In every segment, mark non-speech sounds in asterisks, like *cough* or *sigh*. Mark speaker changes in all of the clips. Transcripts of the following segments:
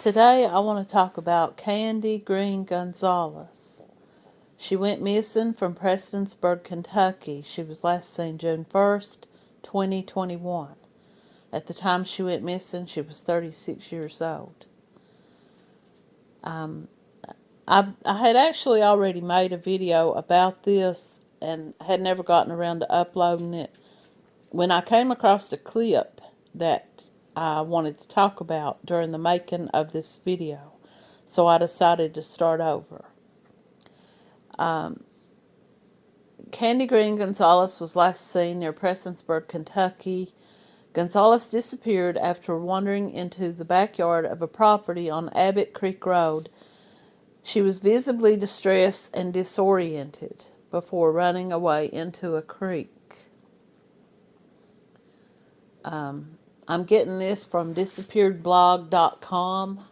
Speaker 1: Today I want to talk about Candy Green Gonzalez. She went missing from Prestonsburg, Kentucky. She was last seen June 1st, 2021. At the time she went missing, she was 36 years old. Um, I, I had actually already made a video about this and had never gotten around to uploading it. When I came across a clip that I wanted to talk about during the making of this video. So I decided to start over. Um, Candy Green Gonzalez was last seen near Prestonsburg, Kentucky. Gonzalez disappeared after wandering into the backyard of a property on Abbott Creek Road. She was visibly distressed and disoriented before running away into a creek. Um, I'm getting this from disappearedblog.com.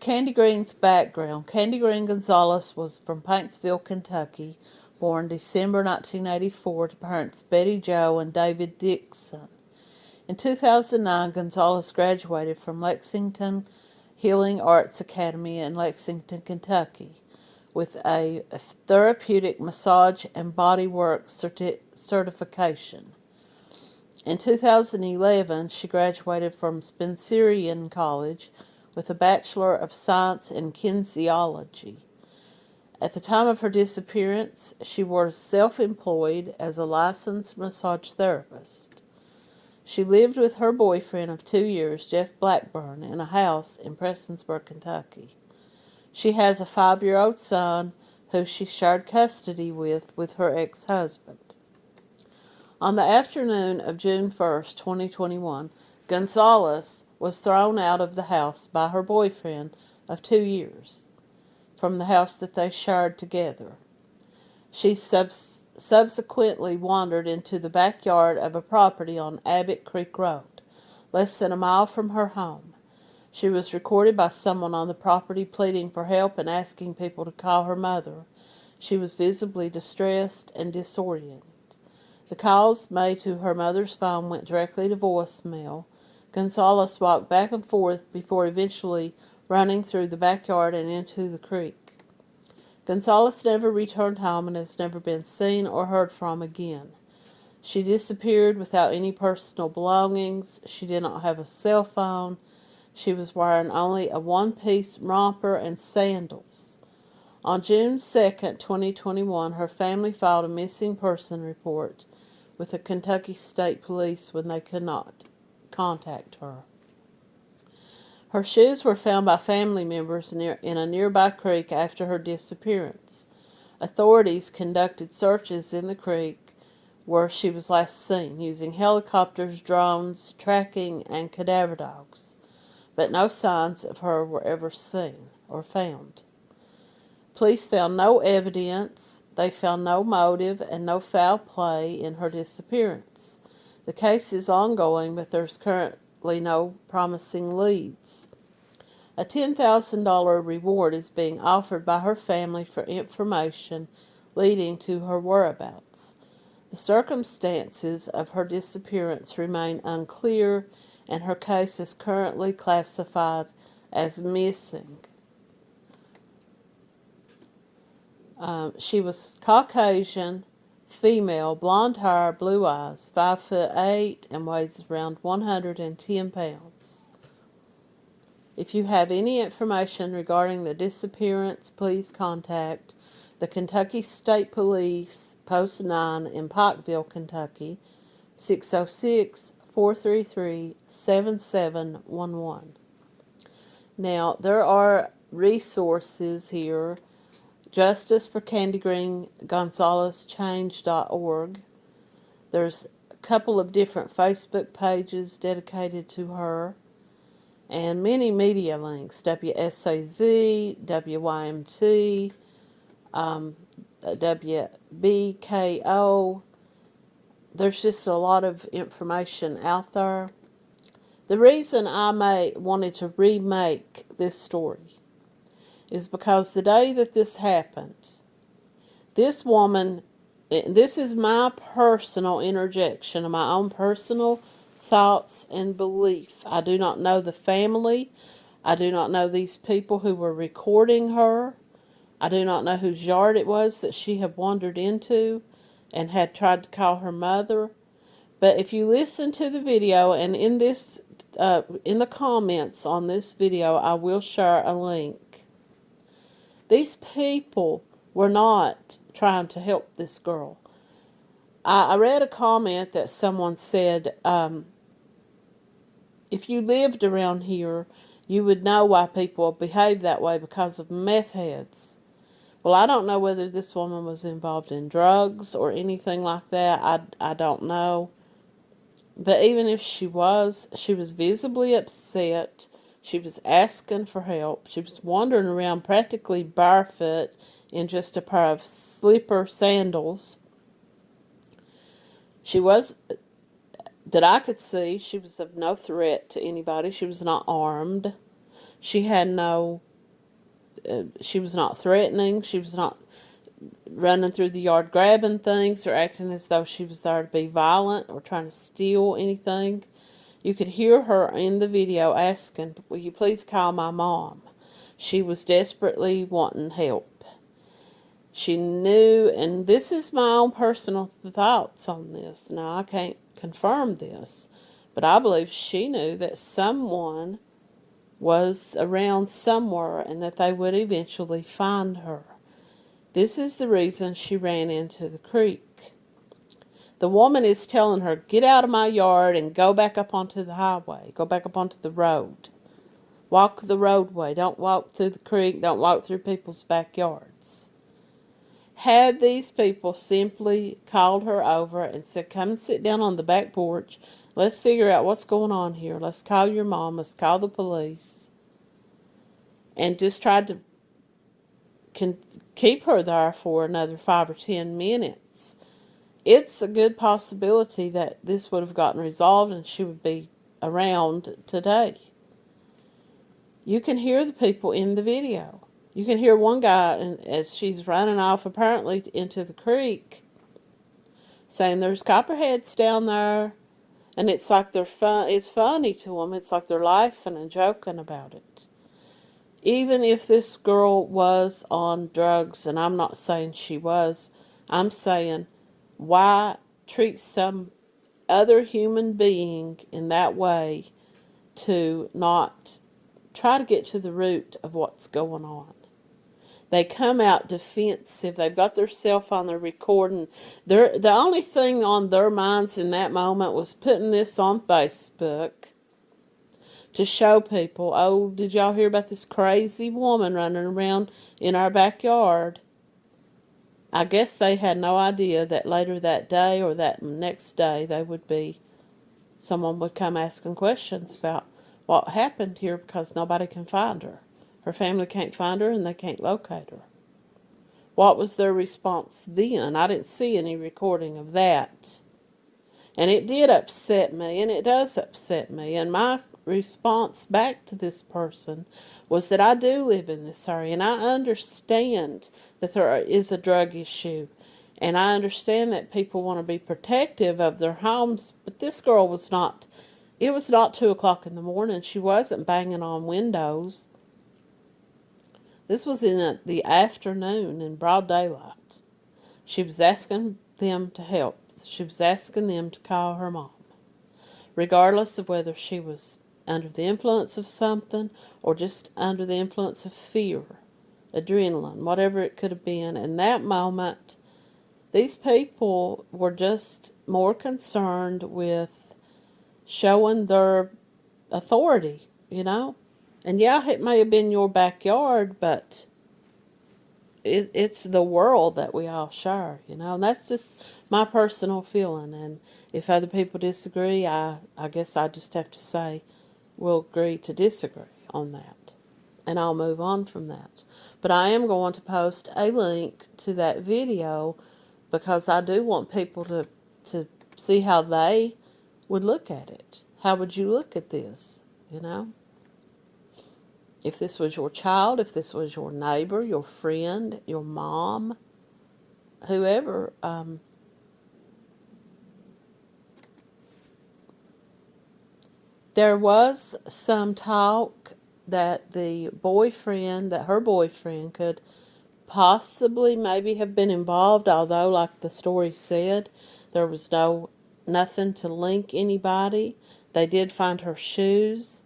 Speaker 1: Candy Green's background. Candy Green Gonzalez was from Paintsville, Kentucky, born December 1984 to parents Betty Joe and David Dixon. In 2009, Gonzalez graduated from Lexington Healing Arts Academy in Lexington, Kentucky, with a therapeutic massage and bodywork certi certification. In 2011, she graduated from Spencerian College with a Bachelor of Science in Kinesiology. At the time of her disappearance, she was self-employed as a licensed massage therapist. She lived with her boyfriend of two years, Jeff Blackburn, in a house in Prestonsburg, Kentucky. She has a five-year-old son who she shared custody with with her ex-husband. On the afternoon of June 1st, 2021, Gonzalez was thrown out of the house by her boyfriend of two years from the house that they shared together. She subs subsequently wandered into the backyard of a property on Abbott Creek Road, less than a mile from her home. She was recorded by someone on the property pleading for help and asking people to call her mother. She was visibly distressed and disoriented. The calls made to her mother's phone went directly to voicemail. Gonzalez walked back and forth before eventually running through the backyard and into the creek. Gonzalez never returned home and has never been seen or heard from again. She disappeared without any personal belongings. She did not have a cell phone. She was wearing only a one-piece romper and sandals. On June 2, 2021, her family filed a missing person report with the Kentucky State Police when they could not contact her. Her shoes were found by family members near, in a nearby creek after her disappearance. Authorities conducted searches in the creek where she was last seen using helicopters, drones, tracking, and cadaver dogs, but no signs of her were ever seen or found. Police found no evidence they found no motive and no foul play in her disappearance. The case is ongoing, but there's currently no promising leads. A $10,000 reward is being offered by her family for information leading to her whereabouts. The circumstances of her disappearance remain unclear, and her case is currently classified as missing. Um, she was Caucasian, female, blonde hair, blue eyes, five foot eight, and weighs around 110 pounds. If you have any information regarding the disappearance, please contact the Kentucky State Police, Post 9 in Pikeville, Kentucky, 606-433-7711. Now, there are resources here Justice for Candy Green Gonzalez Change.org. There's a couple of different Facebook pages dedicated to her and many media links WSAZ, WYMT, um, WBKO. There's just a lot of information out there. The reason I may, wanted to remake this story is because the day that this happened, this woman, this is my personal interjection of my own personal thoughts and belief. I do not know the family. I do not know these people who were recording her. I do not know whose yard it was that she had wandered into and had tried to call her mother. But if you listen to the video and in this uh, in the comments on this video, I will share a link. These people were not trying to help this girl. I, I read a comment that someone said, um, if you lived around here, you would know why people behave that way because of meth heads. Well, I don't know whether this woman was involved in drugs or anything like that. I, I don't know. But even if she was, she was visibly upset. She was asking for help. She was wandering around practically barefoot in just a pair of slipper sandals. She was, that I could see, she was of no threat to anybody. She was not armed. She had no, uh, she was not threatening. She was not running through the yard grabbing things or acting as though she was there to be violent or trying to steal anything. You could hear her in the video asking, will you please call my mom? She was desperately wanting help. She knew, and this is my own personal thoughts on this. Now, I can't confirm this, but I believe she knew that someone was around somewhere and that they would eventually find her. This is the reason she ran into the creek. The woman is telling her, get out of my yard and go back up onto the highway. Go back up onto the road. Walk the roadway. Don't walk through the creek. Don't walk through people's backyards. Had these people simply called her over and said, come and sit down on the back porch. Let's figure out what's going on here. Let's call your mom. Let's call the police. And just tried to keep her there for another five or ten minutes, it's a good possibility that this would have gotten resolved and she would be around today. You can hear the people in the video. You can hear one guy and as she's running off apparently into the creek saying there's copperheads down there and it's like they're fun it's funny to them it's like they're laughing and joking about it even if this girl was on drugs, and I'm not saying she was, I'm saying why treat some other human being in that way to not try to get to the root of what's going on. They come out defensive. They've got their cell phone, they're recording. They're, the only thing on their minds in that moment was putting this on Facebook to show people, oh, did y'all hear about this crazy woman running around in our backyard? I guess they had no idea that later that day or that next day they would be, someone would come asking questions about what happened here because nobody can find her. Her family can't find her and they can't locate her. What was their response then? I didn't see any recording of that. And it did upset me, and it does upset me. And my response back to this person was that I do live in this area and I understand that there is a drug issue and I understand that people want to be protective of their homes, but this girl was not, it was not 2 o'clock in the morning. She wasn't banging on windows. This was in the afternoon in broad daylight. She was asking them to help. She was asking them to call her mom, regardless of whether she was under the influence of something or just under the influence of fear, adrenaline, whatever it could have been. In that moment, these people were just more concerned with showing their authority, you know. And yeah, it may have been your backyard, but it, it's the world that we all share, you know. And that's just my personal feeling. And if other people disagree, I, I guess I just have to say, will agree to disagree on that. And I'll move on from that. But I am going to post a link to that video because I do want people to, to see how they would look at it. How would you look at this, you know? If this was your child, if this was your neighbor, your friend, your mom, whoever, um, There was some talk that the boyfriend, that her boyfriend could possibly maybe have been involved, although like the story said, there was no nothing to link anybody. They did find her shoes.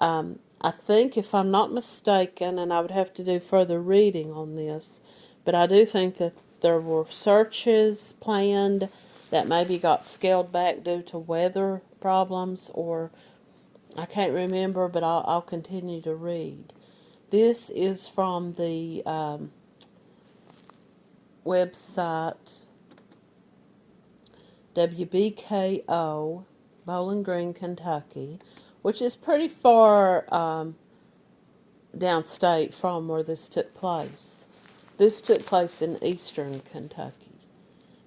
Speaker 1: Um, I think, if I'm not mistaken, and I would have to do further reading on this, but I do think that there were searches planned that maybe got scaled back due to weather problems or I can't remember, but I'll, I'll continue to read. This is from the um, website WBKO, Bowling Green, Kentucky, which is pretty far um, downstate from where this took place. This took place in eastern Kentucky,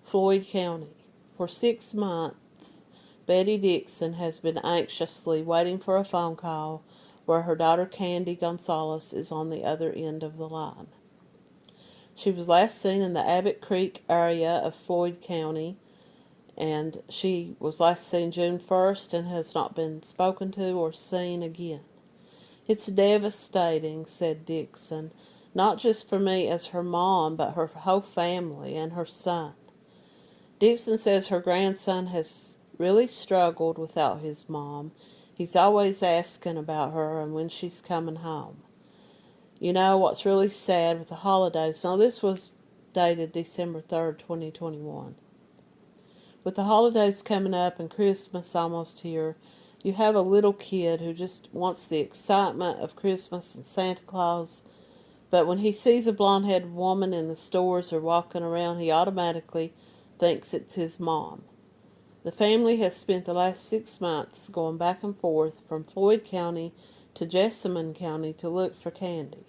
Speaker 1: Floyd County. For six months, Betty Dixon has been anxiously waiting for a phone call where her daughter Candy Gonzalez is on the other end of the line. She was last seen in the Abbott Creek area of Floyd County, and she was last seen June 1st and has not been spoken to or seen again. It's devastating, said Dixon, not just for me as her mom, but her whole family and her son. Dixon says her grandson has really struggled without his mom. He's always asking about her and when she's coming home. You know what's really sad with the holidays? Now, this was dated December 3rd, 2021. With the holidays coming up and Christmas almost here, you have a little kid who just wants the excitement of Christmas and Santa Claus, but when he sees a blonde-headed woman in the stores or walking around, he automatically thinks it's his mom. The family has spent the last six months going back and forth from Floyd County to Jessamine County to look for Candy.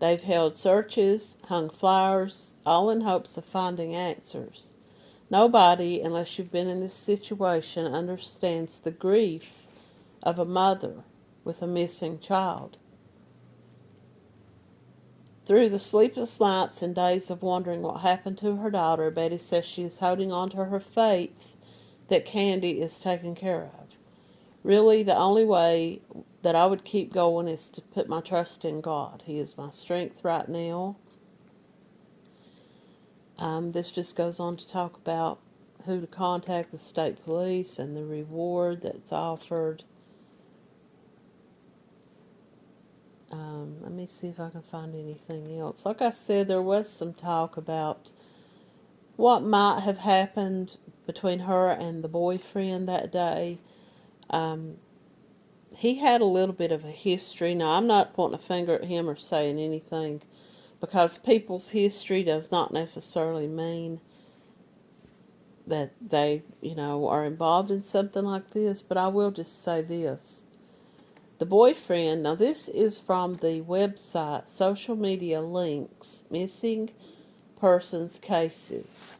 Speaker 1: They've held searches, hung flyers, all in hopes of finding answers. Nobody, unless you've been in this situation, understands the grief of a mother with a missing child. Through the sleepless nights and days of wondering what happened to her daughter, Betty says she is holding on to her faith that Candy is taken care of. Really, the only way that I would keep going is to put my trust in God. He is my strength right now. Um, this just goes on to talk about who to contact the state police and the reward that's offered. Um, let me see if I can find anything else. Like I said, there was some talk about what might have happened between her and the boyfriend that day. Um, he had a little bit of a history. Now, I'm not pointing a finger at him or saying anything because people's history does not necessarily mean that they, you know, are involved in something like this. But I will just say this. The boyfriend, now this is from the website Social Media Links Missing Persons Cases.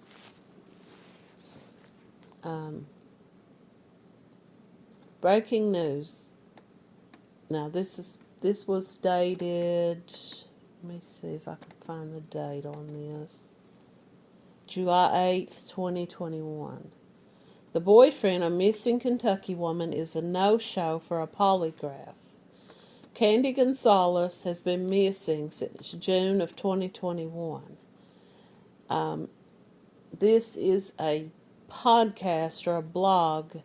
Speaker 1: Um, breaking news. Now this is this was dated. Let me see if I can find the date on this. July 8th, 2021. The boyfriend, a missing Kentucky woman, is a no-show for a polygraph. Candy Gonzalez has been missing since June of 2021. Um, this is a podcast or a blog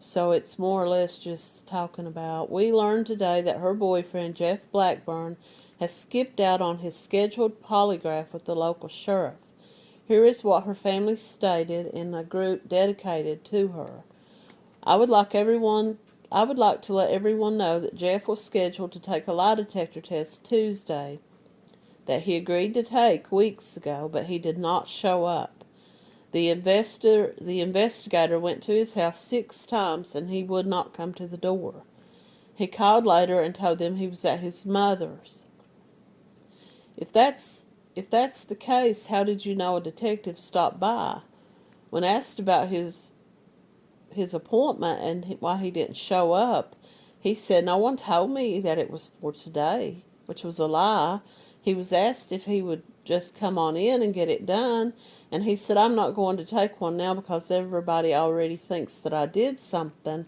Speaker 1: so it's more or less just talking about, we learned today that her boyfriend, Jeff Blackburn, has skipped out on his scheduled polygraph with the local sheriff. Here is what her family stated in a group dedicated to her. I would like everyone I would like to let everyone know that Jeff was scheduled to take a lie detector test Tuesday that he agreed to take weeks ago, but he did not show up. The investor, the investigator went to his house six times and he would not come to the door. He called later and told them he was at his mother's. If that's if that's the case, how did you know a detective stopped by? When asked about his his appointment and why he didn't show up, he said, No one told me that it was for today, which was a lie. He was asked if he would just come on in and get it done. And he said, I'm not going to take one now because everybody already thinks that I did something.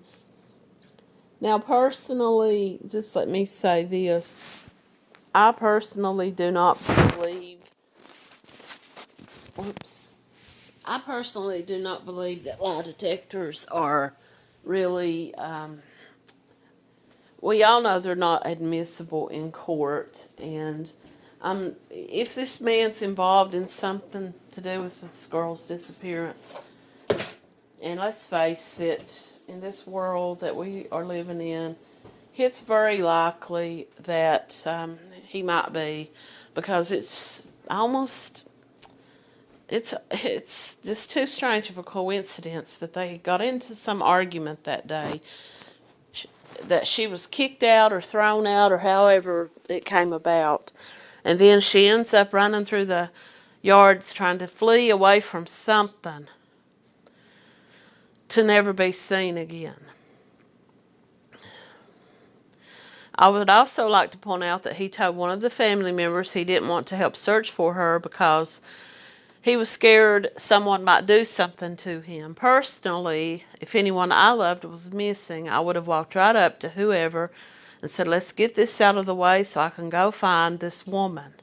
Speaker 1: Now, personally, just let me say this. I personally do not believe, I personally do not believe that lie detectors are really, um, we all know they're not admissible in court. And um, if this man's involved in something to do with this girl's disappearance, and let's face it, in this world that we are living in, it's very likely that um, he might be because it's almost it's it's just too strange of a coincidence that they got into some argument that day that she was kicked out or thrown out or however it came about and then she ends up running through the yards trying to flee away from something to never be seen again. I would also like to point out that he told one of the family members he didn't want to help search for her because he was scared someone might do something to him. Personally, if anyone I loved was missing, I would have walked right up to whoever and said, let's get this out of the way so I can go find this woman.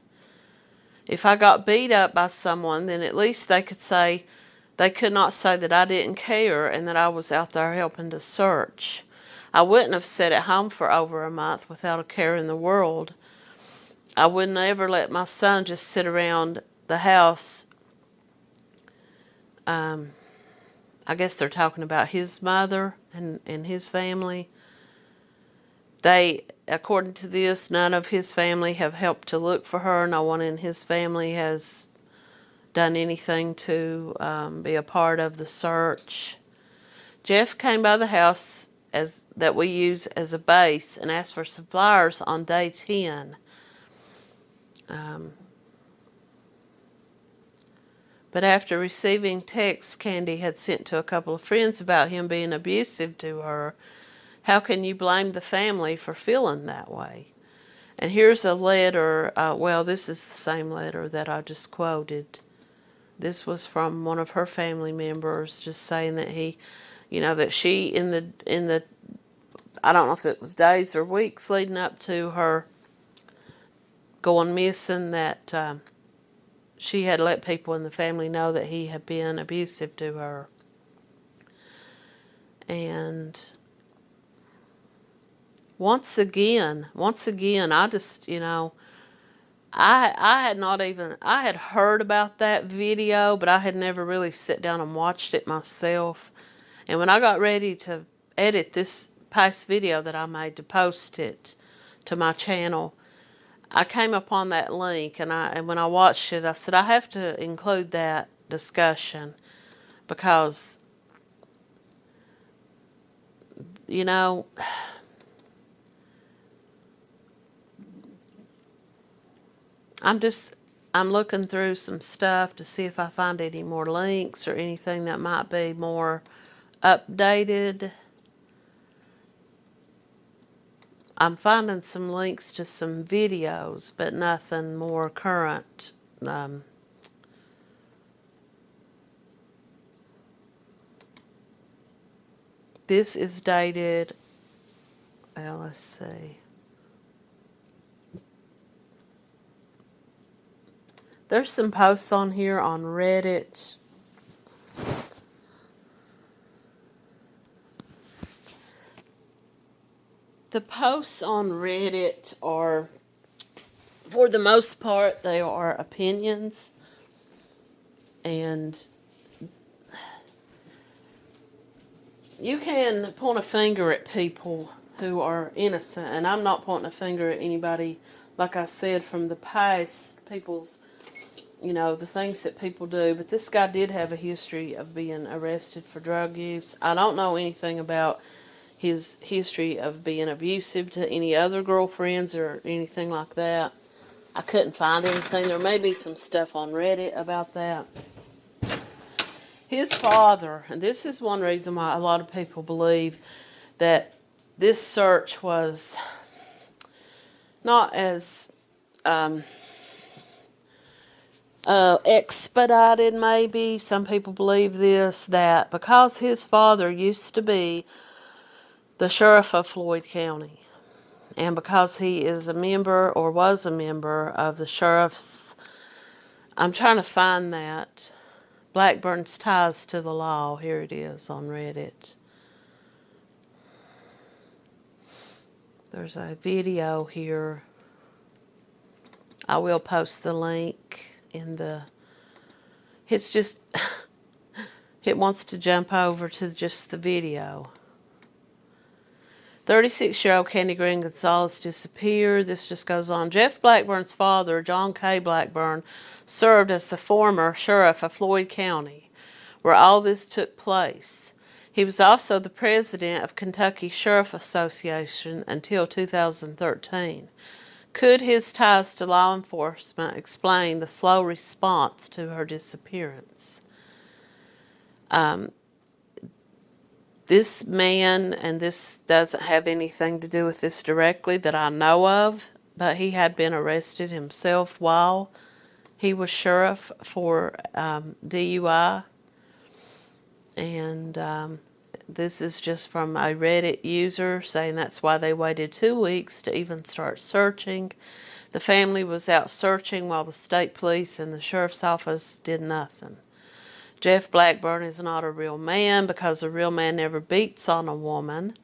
Speaker 1: If I got beat up by someone, then at least they could say, they could not say that I didn't care and that I was out there helping to search. I wouldn't have sat at home for over a month without a care in the world. I would never let my son just sit around the house. Um, I guess they're talking about his mother and, and his family. They, according to this, none of his family have helped to look for her. No one in his family has done anything to um, be a part of the search. Jeff came by the house as that we use as a base and asked for suppliers on day 10. Um, but after receiving texts Candy had sent to a couple of friends about him being abusive to her, how can you blame the family for feeling that way? And here's a letter, uh, well, this is the same letter that I just quoted. This was from one of her family members just saying that he, you know, that she in the, in the, I don't know if it was days or weeks leading up to her going missing that um, she had let people in the family know that he had been abusive to her. And once again, once again, I just, you know, I I had not even I had heard about that video, but I had never really sat down and watched it myself. And when I got ready to edit this past video that I made to post it to my channel, I came upon that link and I and when I watched it, I said I have to include that discussion because you know I'm just, I'm looking through some stuff to see if I find any more links or anything that might be more updated. I'm finding some links to some videos, but nothing more current. Um, this is dated, well, let's see. There's some posts on here on Reddit. The posts on Reddit are, for the most part, they are opinions. And you can point a finger at people who are innocent. And I'm not pointing a finger at anybody, like I said, from the past, people's you know, the things that people do. But this guy did have a history of being arrested for drug use. I don't know anything about his history of being abusive to any other girlfriends or anything like that. I couldn't find anything. There may be some stuff on Reddit about that. His father, and this is one reason why a lot of people believe that this search was not as um, uh, expedited, maybe. Some people believe this that because his father used to be the sheriff of Floyd County, and because he is a member or was a member of the sheriff's, I'm trying to find that. Blackburn's ties to the law. Here it is on Reddit. There's a video here. I will post the link in the. It's just. *laughs* it wants to jump over to just the video. 36 year old Candy Green Gonzalez disappeared. This just goes on. Jeff Blackburn's father, John K. Blackburn, served as the former sheriff of Floyd County, where all this took place. He was also the president of Kentucky Sheriff Association until 2013. Could his ties to law enforcement explain the slow response to her disappearance? Um, this man, and this doesn't have anything to do with this directly that I know of, but he had been arrested himself while he was sheriff for um, DUI. And um, this is just from a Reddit user saying that's why they waited two weeks to even start searching. The family was out searching while the state police and the sheriff's office did nothing. Jeff Blackburn is not a real man because a real man never beats on a woman.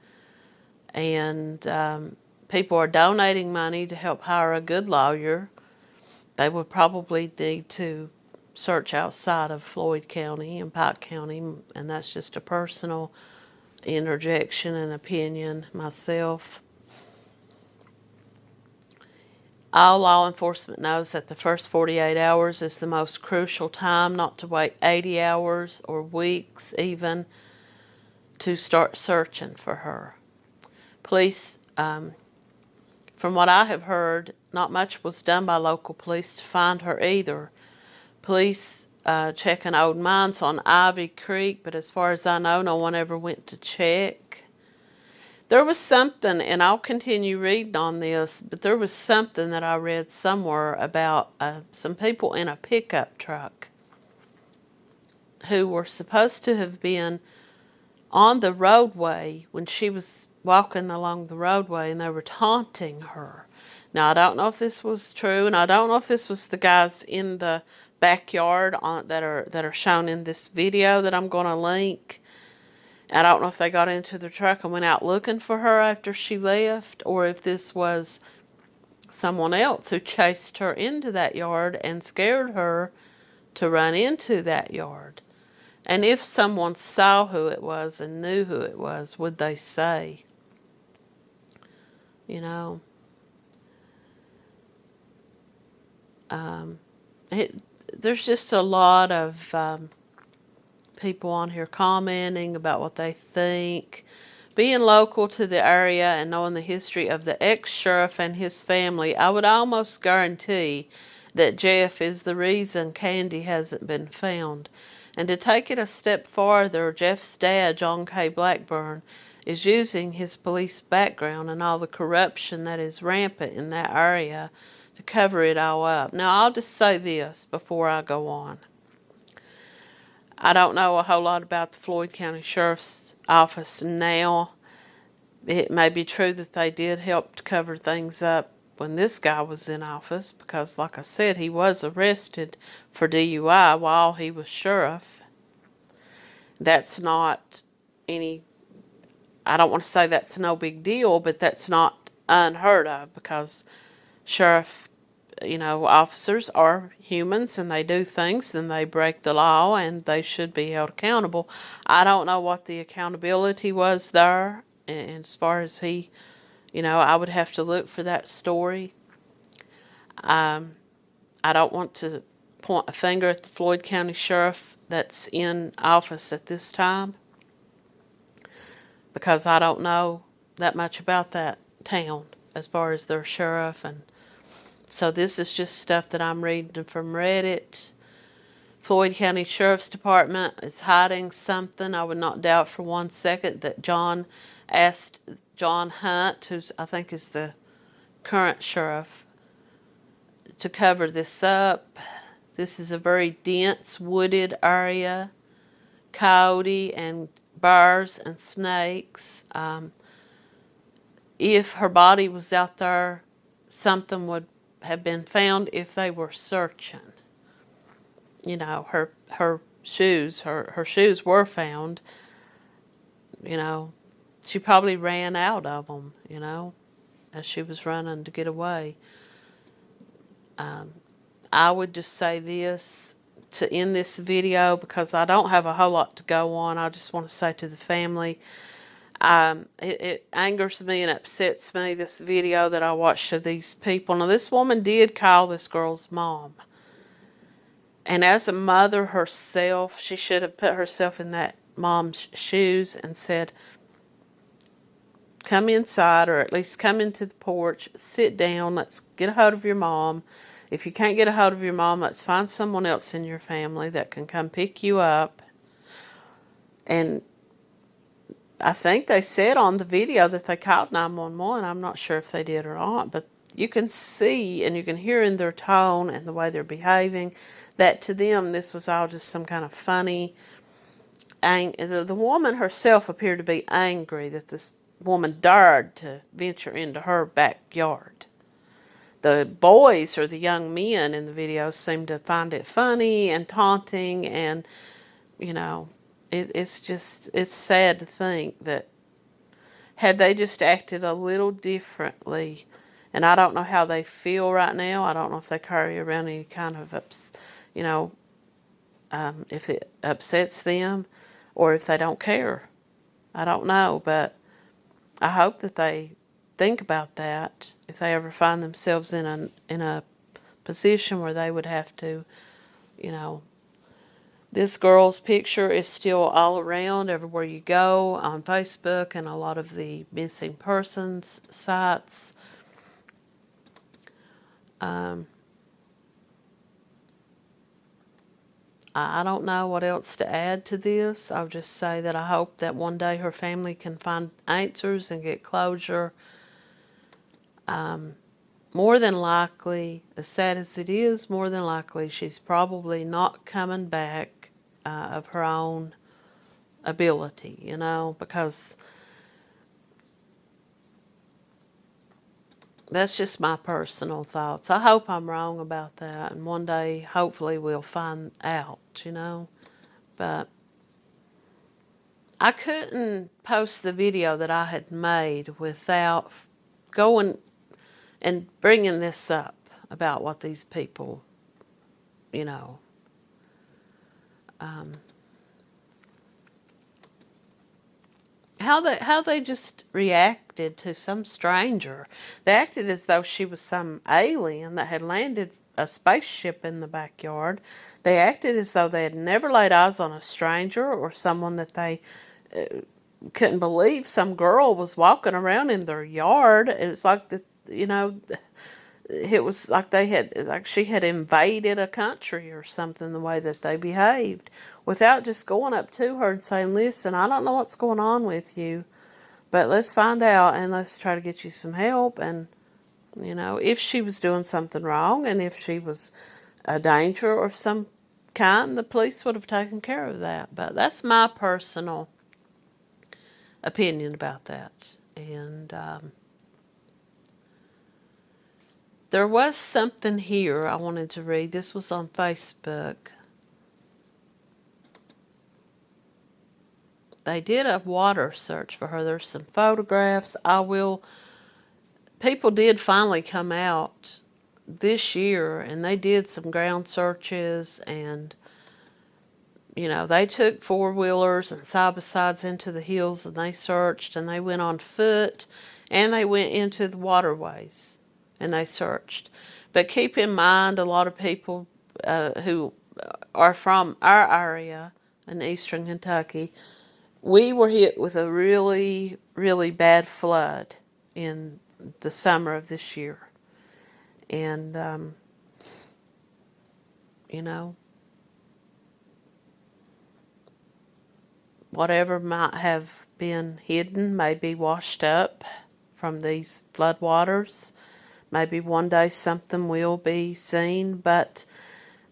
Speaker 1: And um, people are donating money to help hire a good lawyer. They would probably need to search outside of Floyd County and Pike County, and that's just a personal interjection and opinion myself. All law enforcement knows that the first 48 hours is the most crucial time, not to wait 80 hours or weeks even to start searching for her. Police, um, from what I have heard, not much was done by local police to find her either. Police uh, checking old mines on Ivy Creek, but as far as I know, no one ever went to check. There was something, and I'll continue reading on this, but there was something that I read somewhere about uh, some people in a pickup truck who were supposed to have been on the roadway when she was walking along the roadway and they were taunting her. Now, I don't know if this was true, and I don't know if this was the guys in the backyard on, that are that are shown in this video that I'm going to link. I don't know if they got into the truck and went out looking for her after she left or if this was someone else who chased her into that yard and scared her to run into that yard. And if someone saw who it was and knew who it was, would they say? You know, um, it, there's just a lot of um, people on here commenting about what they think. Being local to the area and knowing the history of the ex-sheriff and his family, I would almost guarantee that Jeff is the reason Candy hasn't been found. And to take it a step farther, Jeff's dad, John K. Blackburn, is using his police background and all the corruption that is rampant in that area to cover it all up. Now, I'll just say this before I go on. I don't know a whole lot about the Floyd County Sheriff's Office now. It may be true that they did help to cover things up when this guy was in office because, like I said, he was arrested for DUI while he was sheriff. That's not any, I don't want to say that's no big deal, but that's not unheard of because sheriff you know, officers are humans and they do things, and they break the law and they should be held accountable. I don't know what the accountability was there. And as far as he, you know, I would have to look for that story. Um, I don't want to point a finger at the Floyd County Sheriff that's in office at this time because I don't know that much about that town as far as their sheriff and so this is just stuff that I'm reading from Reddit. Floyd County Sheriff's Department is hiding something. I would not doubt for one second that John asked John Hunt, who's I think is the current sheriff, to cover this up. This is a very dense wooded area, coyote and bears and snakes. Um, if her body was out there, something would have been found if they were searching. You know, her her shoes, her, her shoes were found. You know, she probably ran out of them, you know, as she was running to get away. Um, I would just say this to end this video because I don't have a whole lot to go on. I just want to say to the family, um, it, it, angers me and upsets me, this video that I watched of these people. Now, this woman did call this girl's mom. And as a mother herself, she should have put herself in that mom's shoes and said, come inside or at least come into the porch, sit down, let's get a hold of your mom. If you can't get a hold of your mom, let's find someone else in your family that can come pick you up. And I think they said on the video that they called 911. I'm not sure if they did or not, but you can see and you can hear in their tone and the way they're behaving that to them this was all just some kind of funny the, the woman herself appeared to be angry that this woman dared to venture into her backyard. The boys or the young men in the video seemed to find it funny and taunting and, you know, it, it's just, it's sad to think that had they just acted a little differently, and I don't know how they feel right now. I don't know if they carry around any kind of, ups, you know, um, if it upsets them or if they don't care. I don't know, but I hope that they think about that if they ever find themselves in a, in a position where they would have to, you know, this girl's picture is still all around everywhere you go on Facebook and a lot of the missing persons sites. Um, I don't know what else to add to this. I'll just say that I hope that one day her family can find answers and get closure. Um, more than likely, as sad as it is, more than likely she's probably not coming back uh, of her own ability, you know, because that's just my personal thoughts. I hope I'm wrong about that, and one day, hopefully, we'll find out, you know, but I couldn't post the video that I had made without going and bringing this up about what these people, you know, um, how they how they just reacted to some stranger. They acted as though she was some alien that had landed a spaceship in the backyard. They acted as though they had never laid eyes on a stranger or someone that they uh, couldn't believe some girl was walking around in their yard. It was like the you know it was like they had like she had invaded a country or something the way that they behaved without just going up to her and saying listen i don't know what's going on with you but let's find out and let's try to get you some help. And you know if she was doing something wrong and if she was a danger of some kind the police would have taken care of that. But that's my personal opinion about that. And um, there was something here I wanted to read. This was on Facebook. They did a water search for her. There's some photographs. I will... People did finally come out this year and they did some ground searches and you know, they took four-wheelers and side-by-sides into the hills and they searched and they went on foot and they went into the waterways and they searched. But keep in mind, a lot of people uh, who are from our area in eastern Kentucky, we were hit with a really, really bad flood in the summer of this year. And, um, you know, whatever might have been hidden may be washed up from these floodwaters. Maybe one day something will be seen, but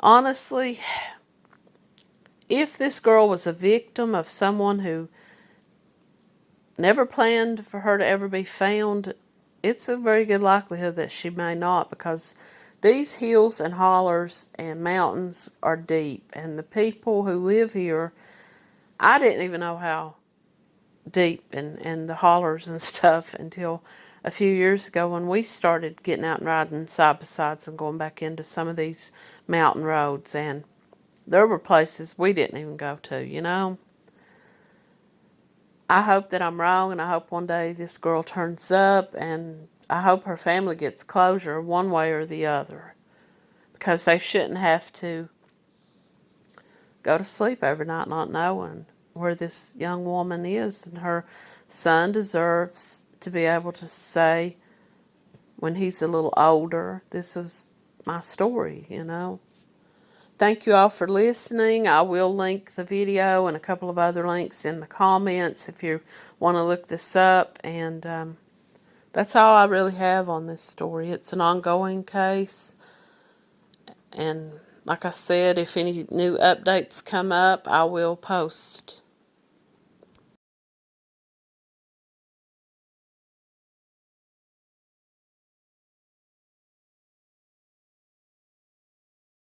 Speaker 1: honestly, if this girl was a victim of someone who never planned for her to ever be found, it's a very good likelihood that she may not because these hills and hollers and mountains are deep and the people who live here, I didn't even know how deep and, and the hollers and *laughs* stuff until a few years ago when we started getting out and riding side by sides and going back into some of these mountain roads and there were places we didn't even go to, you know. I hope that I'm wrong and I hope one day this girl turns up and I hope her family gets closure one way or the other because they shouldn't have to go to sleep every night not knowing where this young woman is and her son deserves to be able to say when he's a little older this is my story you know? Thank you all for listening. I will link the video and a couple of other links in the comments if you want to look this up and um, that's all i really have on this story. It's an ongoing case and like i said if any new updates come up i will post